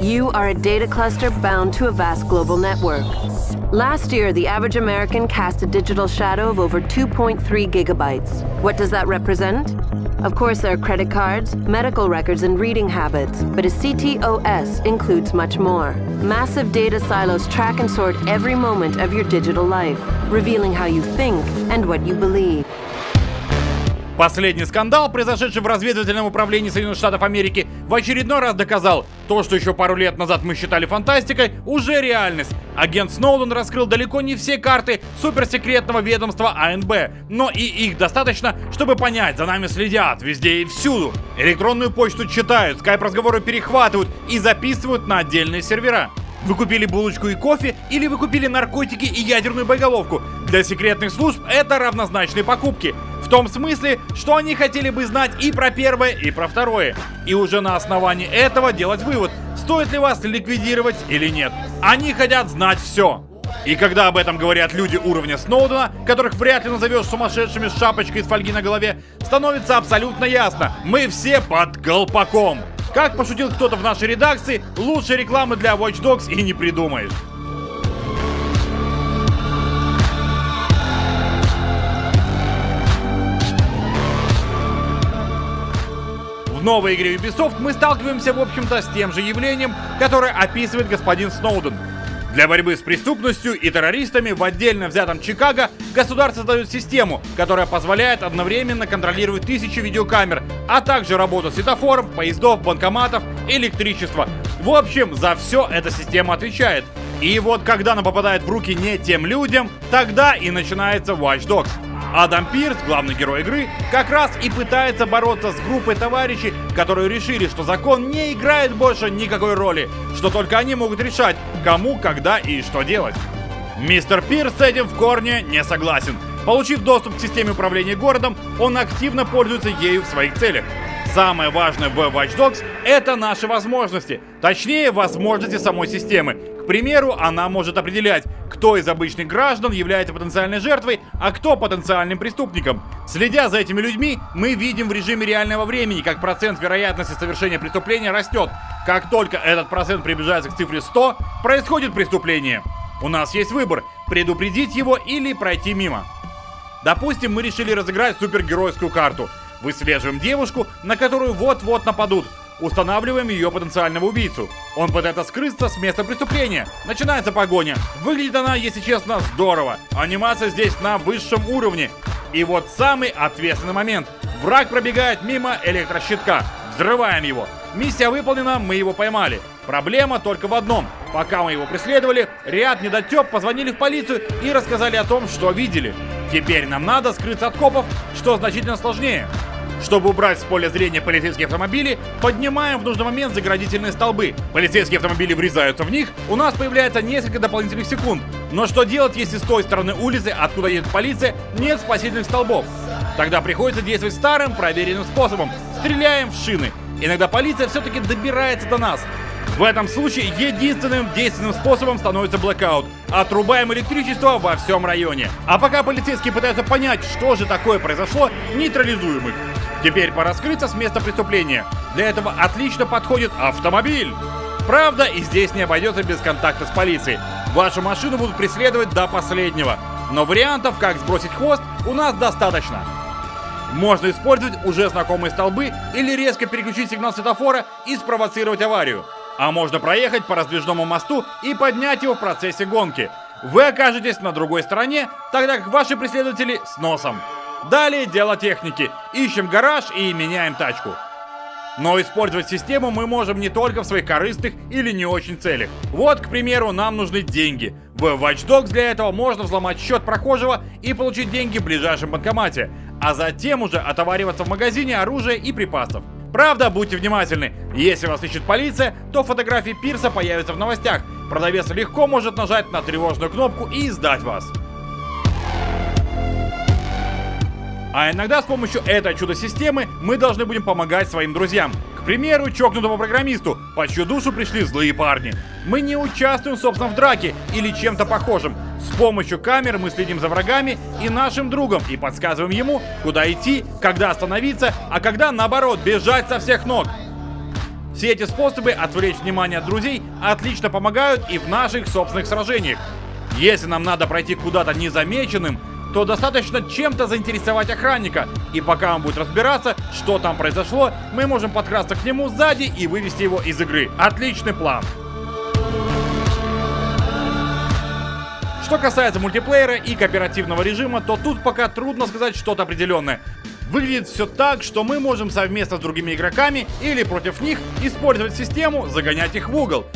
You are a data cluster bound to a vast global network. Last year, the average American cast a digital shadow of over 2.3 gigabytes. What does that represent? Of course, there are credit cards, medical records, and reading habits, but a CTOS includes much more. Massive data silos track and sort every moment of your digital life, revealing how you think and what you believe. Последний скандал, произошедший в разведывательном управлении Соединенных Штатов Америки, в очередной раз доказал, то, что еще пару лет назад мы считали фантастикой, уже реальность. Агент Сноуден раскрыл далеко не все карты суперсекретного ведомства АНБ, но и их достаточно, чтобы понять, за нами следят везде и всюду. Электронную почту читают, скайп-разговоры перехватывают и записывают на отдельные сервера. Вы купили булочку и кофе, или вы купили наркотики и ядерную боеголовку. Для секретных служб это равнозначные покупки. В том смысле, что они хотели бы знать и про первое, и про второе. И уже на основании этого делать вывод, стоит ли вас ликвидировать или нет. Они хотят знать все. И когда об этом говорят люди уровня Сноудена, которых вряд ли назовешь сумасшедшими с шапочкой из фольги на голове, становится абсолютно ясно. Мы все под колпаком. Как пошутил кто-то в нашей редакции, лучшей рекламы для Watch Dogs и не придумаешь. В новой игре Ubisoft мы сталкиваемся, в общем-то, с тем же явлением, которое описывает господин Сноуден. Для борьбы с преступностью и террористами в отдельно взятом Чикаго государство создает систему, которая позволяет одновременно контролировать тысячи видеокамер, а также работу светофоров, поездов, банкоматов, электричества. В общем, за все эта система отвечает. И вот когда она попадает в руки не тем людям, тогда и начинается Watch Dogs. Адам Пирс, главный герой игры, как раз и пытается бороться с группой товарищей, которые решили, что закон не играет больше никакой роли, что только они могут решать, кому, когда и что делать. Мистер Пирс с этим в корне не согласен. Получив доступ к системе управления городом, он активно пользуется ею в своих целях. Самое важное в Watch Dogs — это наши возможности. Точнее, возможности самой системы. К примеру, она может определять, кто из обычных граждан является потенциальной жертвой, а кто потенциальным преступником. Следя за этими людьми, мы видим в режиме реального времени, как процент вероятности совершения преступления растет. Как только этот процент приближается к цифре 100, происходит преступление. У нас есть выбор – предупредить его или пройти мимо. Допустим, мы решили разыграть супергеройскую карту – Выслеживаем девушку, на которую вот-вот нападут. Устанавливаем ее потенциального убийцу. Он пытается скрыться с места преступления. Начинается погоня. Выглядит она, если честно, здорово. Анимация здесь на высшем уровне. И вот самый ответственный момент. Враг пробегает мимо электрощитка. Взрываем его. Миссия выполнена, мы его поймали. Проблема только в одном. Пока мы его преследовали, ряд недотеп позвонили в полицию и рассказали о том, что видели. Теперь нам надо скрыться от копов, что значительно сложнее. Чтобы убрать с поля зрения полицейские автомобили, поднимаем в нужный момент заградительные столбы. Полицейские автомобили врезаются в них, у нас появляется несколько дополнительных секунд. Но что делать, если с той стороны улицы, откуда едет полиция, нет спасительных столбов? Тогда приходится действовать старым, проверенным способом. Стреляем в шины. Иногда полиция все-таки добирается до нас. В этом случае единственным действенным способом становится блэкаут. Отрубаем электричество во всем районе. А пока полицейские пытаются понять, что же такое произошло, нейтрализуем их. Теперь пора скрыться с места преступления. Для этого отлично подходит автомобиль. Правда, и здесь не обойдется без контакта с полицией. Вашу машину будут преследовать до последнего. Но вариантов, как сбросить хвост, у нас достаточно. Можно использовать уже знакомые столбы или резко переключить сигнал светофора и спровоцировать аварию. А можно проехать по раздвижному мосту и поднять его в процессе гонки. Вы окажетесь на другой стороне, тогда как ваши преследователи с носом. Далее дело техники. Ищем гараж и меняем тачку. Но использовать систему мы можем не только в своих корыстных или не очень целях. Вот, к примеру, нам нужны деньги. В Watch Dogs для этого можно взломать счет прохожего и получить деньги в ближайшем банкомате, а затем уже отовариваться в магазине оружия и припасов. Правда, будьте внимательны, если вас ищет полиция, то фотографии Пирса появятся в новостях. Продавец легко может нажать на тревожную кнопку и сдать вас. А иногда с помощью этой чудо-системы мы должны будем помогать своим друзьям. К примеру, чокнутому программисту, по чью душу пришли злые парни. Мы не участвуем, собственно, в драке или чем-то похожем. С помощью камер мы следим за врагами и нашим другом и подсказываем ему, куда идти, когда остановиться, а когда, наоборот, бежать со всех ног. Все эти способы отвлечь внимание от друзей отлично помогают и в наших собственных сражениях. Если нам надо пройти куда-то незамеченным, то достаточно чем-то заинтересовать охранника, и пока он будет разбираться, что там произошло, мы можем подкрасться к нему сзади и вывести его из игры. Отличный план. Что касается мультиплеера и кооперативного режима, то тут пока трудно сказать что-то определенное. Выглядит все так, что мы можем совместно с другими игроками или против них использовать систему, загонять их в угол.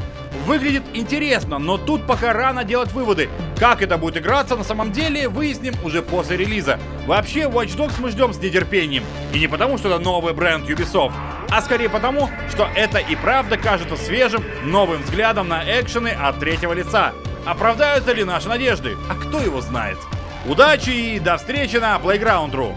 Выглядит интересно, но тут пока рано делать выводы. Как это будет играться на самом деле, выясним уже после релиза. Вообще, Watch Dogs мы ждем с нетерпением. И не потому, что это новый бренд Ubisoft, а скорее потому, что это и правда кажется свежим, новым взглядом на экшены от третьего лица. Оправдаются ли наши надежды? А кто его знает? Удачи и до встречи на Playground.ru!